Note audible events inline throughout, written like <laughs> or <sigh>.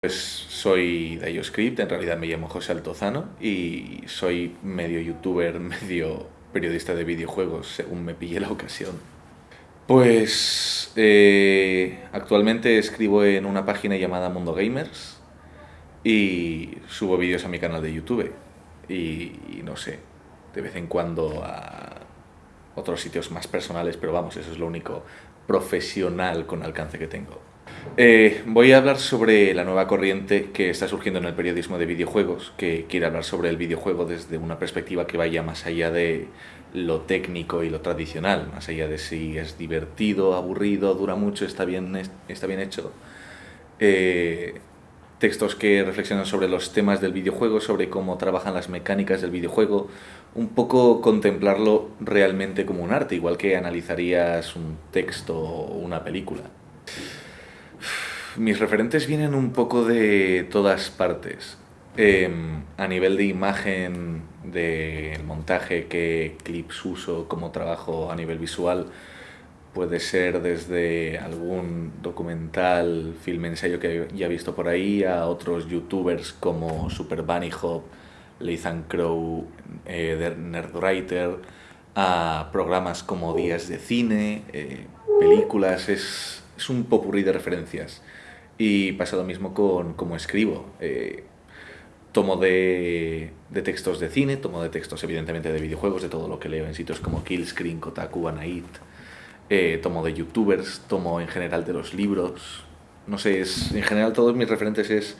Pues soy de IOScript, en realidad me llamo José Altozano y soy medio youtuber, <laughs> medio periodista de videojuegos, según me pille la ocasión. Pues eh, actualmente escribo en una página llamada Mundo Gamers y subo vídeos a mi canal de YouTube y, no sé, de vez en cuando a otros sitios más personales, pero vamos, eso es lo único profesional con alcance que tengo. Eh, voy a hablar sobre la nueva corriente que está surgiendo en el periodismo de videojuegos, que quiere hablar sobre el videojuego desde una perspectiva que vaya más allá de lo técnico y lo tradicional, más allá de si es divertido, aburrido, dura mucho, está bien, está bien hecho. Eh, textos que reflexionan sobre los temas del videojuego, sobre cómo trabajan las mecánicas del videojuego, un poco contemplarlo realmente como un arte, igual que analizarías un texto o una película. Mis referentes vienen un poco de todas partes. Em, a nivel de imagen, de montaje, qué clips uso, cómo trabajo a nivel visual, puede ser desde algún documental, film ensayo que ya he visto por ahí, a otros youtubers como Super Bunny Hop, Lethan Crow, eh, Nerdwriter, a programas como Días de Cine, eh, películas, es, es un popurrí de referencias. Y pasa lo mismo con cómo escribo. Eh, tomo de, de, textos de cine, tomo de textos evidentemente de videojuegos, de todo lo que leo en sitios como Killscreen, Kotaku, Anait. Eh, tomo de youtubers, tomo en general de los libros. No sé, es, en general todos mis referentes es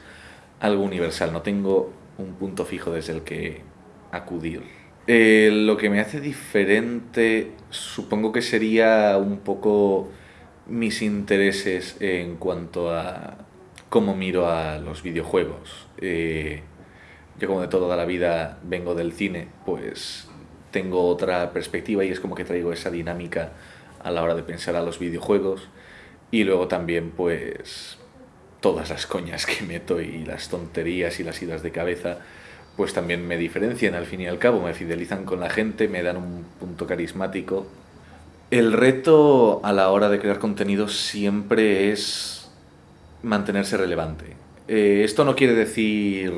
algo universal, no tengo un punto fijo desde el que acudir. Eh, lo que me hace diferente supongo que sería un poco mis intereses en cuanto a cómo miro a los videojuegos. Eh, yo como de toda la vida vengo del cine, pues tengo otra perspectiva y es como que traigo esa dinámica a la hora de pensar a los videojuegos y luego también pues todas las coñas que meto y las tonterías y las idas de cabeza pues también me diferencian al fin y al cabo, me fidelizan con la gente, me dan un punto carismático el reto a la hora de crear contenido siempre es mantenerse relevante. Eh, esto no quiere decir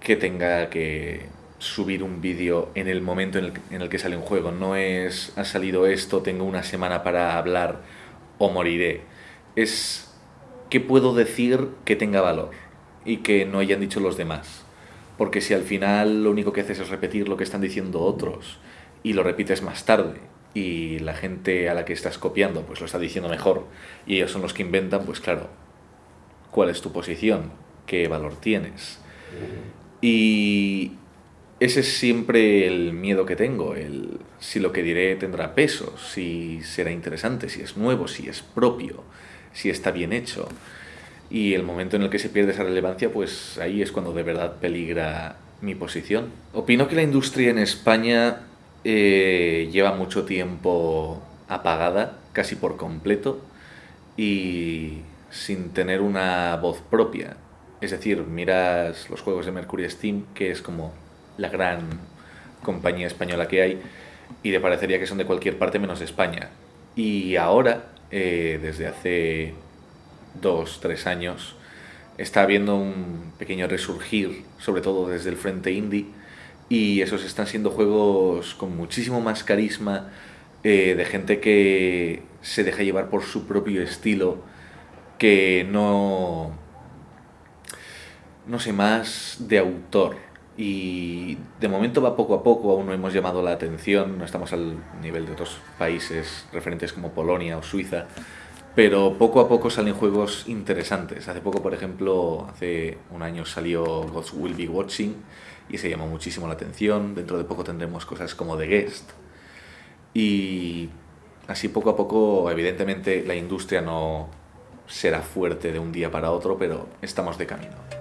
que tenga que subir un vídeo en el momento en el, que sale un juego. No es, ha salido esto, tengo una semana para hablar o moriré. Es que puedo decir que tenga valor y que no hayan dicho los demás. Porque si al final lo único que haces es repetir lo que están diciendo otros y lo repites más tarde y la gente a la que estás copiando pues lo está diciendo mejor y ellos son los que inventan, pues claro, ¿cuál es tu posición? ¿Qué valor tienes? Y ese es siempre el miedo que tengo, el si lo que diré tendrá peso, si será interesante, si es nuevo, si es propio, si está bien hecho. Y el momento en el que se pierde esa relevancia, pues ahí es cuando de verdad peligra mi posición. Opino que la industria en España eh, lleva mucho tiempo apagada, casi por completo, y sin tener una voz propia. Es decir, miras los juegos de Mercury Steam, que es como la gran compañía española que hay, y te parecería que son de cualquier parte menos España. Y ahora, eh, desde hace dos, tres años, está habiendo un pequeño resurgir, sobre todo desde el frente indie, y esos están siendo juegos con muchísimo más carisma, eh, de gente que se deja llevar por su propio estilo, que no... no sé, más de autor. Y de momento va poco a poco, aún no hemos llamado la atención, no estamos al nivel de otros países referentes como Polonia o Suiza, pero poco a poco salen juegos interesantes. Hace poco, por ejemplo, hace un año salió Gods Will Be Watching y se llamó muchísimo la atención. Dentro de poco tendremos cosas como The Guest. Y así poco a poco, evidentemente, la industria no será fuerte de un día para otro, pero estamos de camino.